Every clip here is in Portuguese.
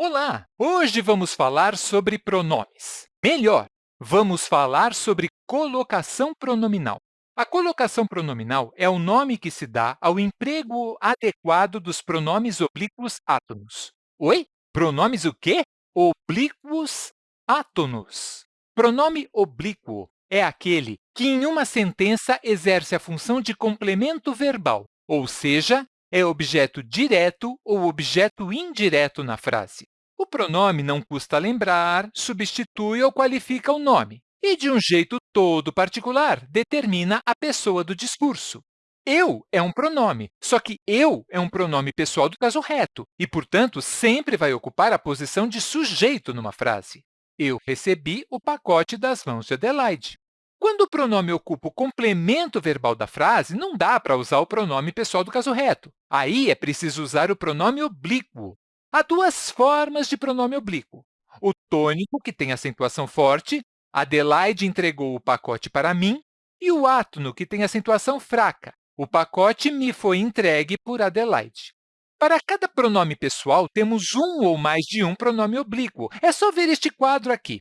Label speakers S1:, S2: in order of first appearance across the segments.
S1: Olá! Hoje vamos falar sobre pronomes. Melhor, vamos falar sobre colocação pronominal. A colocação pronominal é o nome que se dá ao emprego adequado dos pronomes oblíquos átonos. Oi? Pronomes o quê? Oblíquos átonos. Pronome oblíquo é aquele que, em uma sentença, exerce a função de complemento verbal, ou seja, é objeto direto ou objeto indireto na frase. O pronome não custa lembrar, substitui ou qualifica o nome e, de um jeito todo particular, determina a pessoa do discurso. Eu é um pronome, só que eu é um pronome pessoal do caso reto e, portanto, sempre vai ocupar a posição de sujeito numa frase. Eu recebi o pacote das mãos de Adelaide. Quando o pronome ocupa o complemento verbal da frase, não dá para usar o pronome pessoal do caso reto. Aí é preciso usar o pronome oblíquo. Há duas formas de pronome oblíquo. O tônico, que tem acentuação forte, Adelaide entregou o pacote para mim, e o átono, que tem acentuação fraca, o pacote me foi entregue por Adelaide. Para cada pronome pessoal, temos um ou mais de um pronome oblíquo. É só ver este quadro aqui.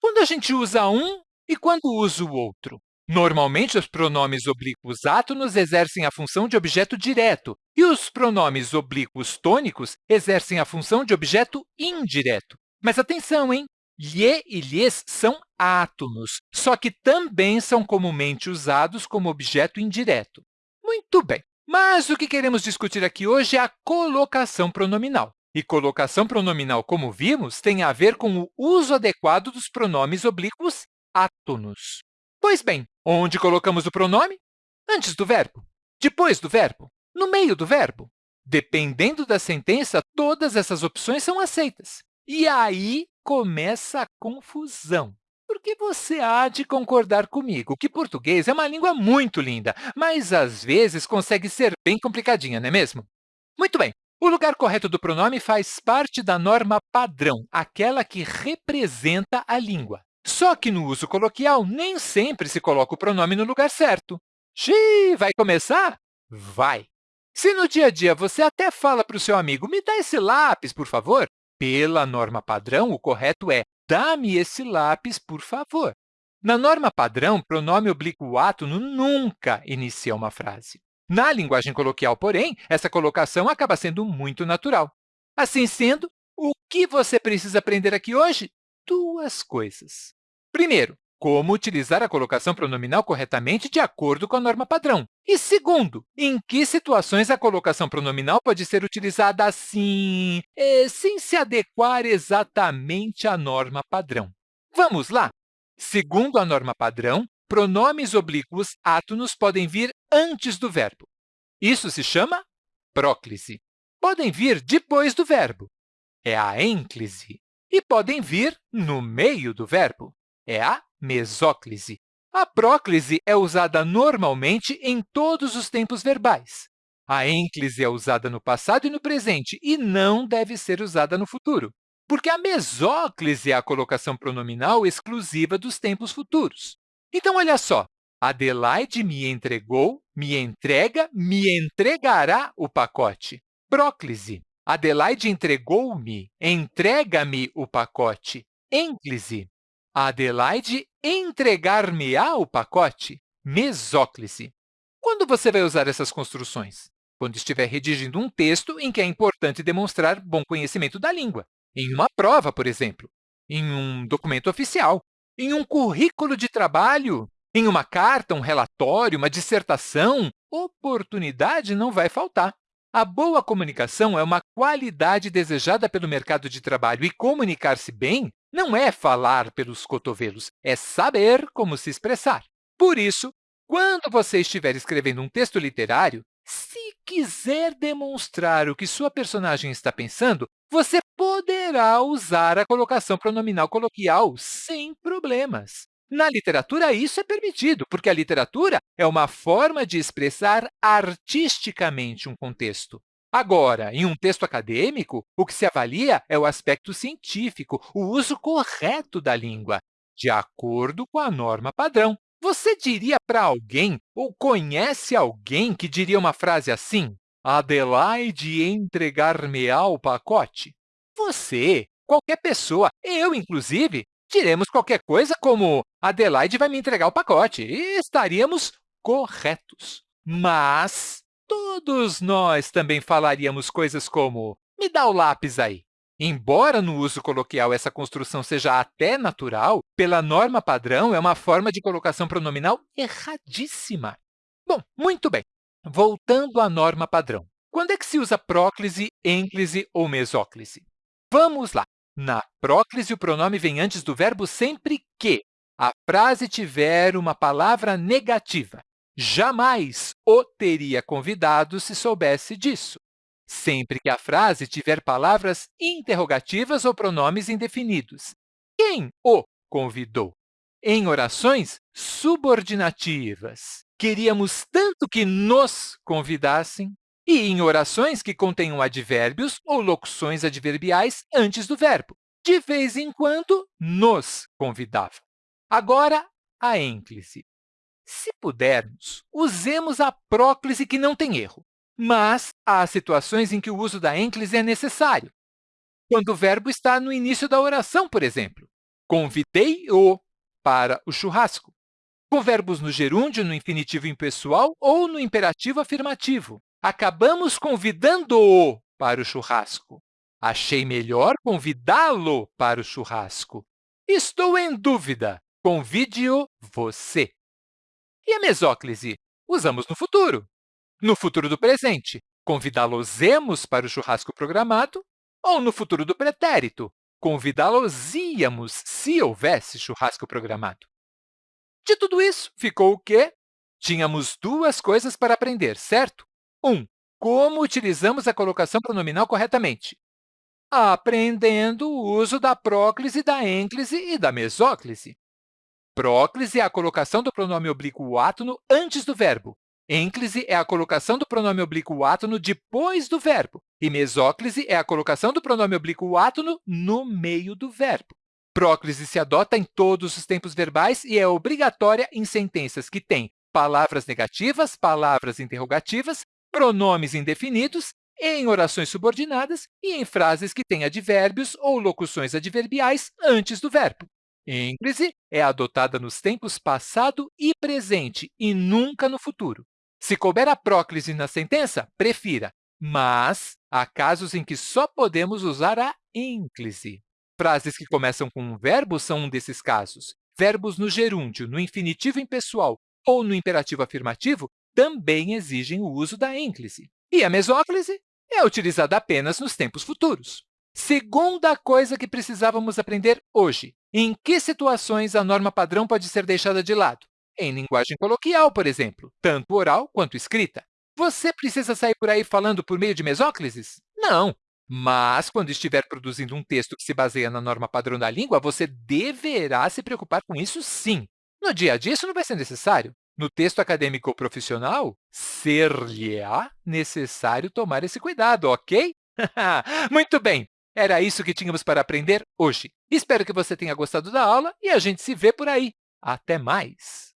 S1: Quando a gente usa um, e quando usa o outro? Normalmente, os pronomes oblíquos átonos exercem a função de objeto direto e os pronomes oblíquos tônicos exercem a função de objeto indireto. Mas atenção, hein? Lhe e lhes são átonos, só que também são comumente usados como objeto indireto. Muito bem, mas o que queremos discutir aqui hoje é a colocação pronominal. E colocação pronominal, como vimos, tem a ver com o uso adequado dos pronomes oblíquos átonos. Pois bem, onde colocamos o pronome? Antes do verbo, depois do verbo, no meio do verbo. Dependendo da sentença, todas essas opções são aceitas. E aí começa a confusão. Porque você há de concordar comigo que português é uma língua muito linda, mas às vezes consegue ser bem complicadinha, não é mesmo? Muito bem, o lugar correto do pronome faz parte da norma padrão, aquela que representa a língua. Só que no uso coloquial, nem sempre se coloca o pronome no lugar certo. Xiii, vai começar? Vai! Se no dia a dia você até fala para o seu amigo, me dá esse lápis, por favor, pela norma padrão, o correto é dá-me esse lápis, por favor. Na norma padrão, pronome oblíquo átono nunca inicia uma frase. Na linguagem coloquial, porém, essa colocação acaba sendo muito natural. Assim sendo, o que você precisa aprender aqui hoje? Duas coisas. Primeiro, como utilizar a colocação pronominal corretamente de acordo com a norma padrão. E segundo, em que situações a colocação pronominal pode ser utilizada assim, eh, sem se adequar exatamente à norma padrão. Vamos lá! Segundo a norma padrão, pronomes oblíquos átonos podem vir antes do verbo. Isso se chama próclise. Podem vir depois do verbo. É a ênclise. E podem vir no meio do verbo é a mesóclise. A próclise é usada normalmente em todos os tempos verbais. A ênclise é usada no passado e no presente e não deve ser usada no futuro, porque a mesóclise é a colocação pronominal exclusiva dos tempos futuros. Então, olha só, Adelaide me entregou, me entrega, me entregará o pacote. Próclise. Adelaide entregou-me, entrega-me o pacote. Ênclise. Adelaide entregar-me-á o pacote? Mesóclise. Quando você vai usar essas construções? Quando estiver redigindo um texto em que é importante demonstrar bom conhecimento da língua. Em uma prova, por exemplo. Em um documento oficial. Em um currículo de trabalho. Em uma carta, um relatório, uma dissertação. Oportunidade não vai faltar. A boa comunicação é uma qualidade desejada pelo mercado de trabalho e comunicar-se bem não é falar pelos cotovelos, é saber como se expressar. Por isso, quando você estiver escrevendo um texto literário, se quiser demonstrar o que sua personagem está pensando, você poderá usar a colocação pronominal coloquial sem problemas. Na literatura, isso é permitido, porque a literatura é uma forma de expressar artisticamente um contexto. Agora, em um texto acadêmico, o que se avalia é o aspecto científico, o uso correto da língua, de acordo com a norma padrão. Você diria para alguém ou conhece alguém que diria uma frase assim? Adelaide entregar-me-á o pacote? Você, qualquer pessoa, eu, inclusive, diremos qualquer coisa como Adelaide vai me entregar o pacote e estaríamos corretos. Mas todos nós também falaríamos coisas como me dá o lápis aí. Embora no uso coloquial essa construção seja até natural, pela norma padrão é uma forma de colocação pronominal erradíssima. Bom, muito bem. Voltando à norma padrão. Quando é que se usa próclise, ênclise ou mesóclise? Vamos lá. Na próclise, o pronome vem antes do verbo sempre que a frase tiver uma palavra negativa. Jamais o teria convidado se soubesse disso sempre que a frase tiver palavras interrogativas ou pronomes indefinidos. Quem o convidou? Em orações subordinativas, queríamos tanto que nos convidassem, e em orações que contenham advérbios ou locuções adverbiais antes do verbo. De vez em quando, nos convidava. Agora, a ênclise. Se pudermos, usemos a próclise que não tem erro mas há situações em que o uso da ênclise é necessário. Quando o verbo está no início da oração, por exemplo, convidei-o para o churrasco. Com verbos no gerúndio, no infinitivo impessoal ou no imperativo afirmativo. Acabamos convidando-o para o churrasco. Achei melhor convidá-lo para o churrasco. Estou em dúvida. Convide-o você. E a mesóclise? Usamos no futuro. No futuro do presente, convidá-los-emos para o churrasco programado, ou no futuro do pretérito, convidá-los-íamos se houvesse churrasco programado. De tudo isso, ficou o quê? Tínhamos duas coisas para aprender, certo? 1. Um, como utilizamos a colocação pronominal corretamente? Aprendendo o uso da próclise, da ênclise e da mesóclise. Próclise é a colocação do pronome oblíquo átono antes do verbo, Ênclise é a colocação do pronome oblíquo átono depois do verbo, e mesóclise é a colocação do pronome oblíquo átono no meio do verbo. Próclise se adota em todos os tempos verbais e é obrigatória em sentenças que têm palavras negativas, palavras interrogativas, pronomes indefinidos, em orações subordinadas e em frases que têm advérbios ou locuções adverbiais antes do verbo. Ênclise é adotada nos tempos passado e presente e nunca no futuro. Se couber a próclise na sentença, prefira, mas há casos em que só podemos usar a ênclise. Frases que começam com um verbo são um desses casos. Verbos no gerúndio, no infinitivo impessoal ou no imperativo afirmativo também exigem o uso da ênclise. E a mesóclise é utilizada apenas nos tempos futuros. Segunda coisa que precisávamos aprender hoje. Em que situações a norma padrão pode ser deixada de lado? em linguagem coloquial, por exemplo, tanto oral quanto escrita. Você precisa sair por aí falando por meio de mesóclises? Não! Mas, quando estiver produzindo um texto que se baseia na norma padrão da língua, você deverá se preocupar com isso sim. No dia a dia, isso não vai ser necessário. No texto acadêmico ou profissional, ser-lhe-á necessário tomar esse cuidado, ok? Muito bem! Era isso que tínhamos para aprender hoje. Espero que você tenha gostado da aula e a gente se vê por aí. Até mais!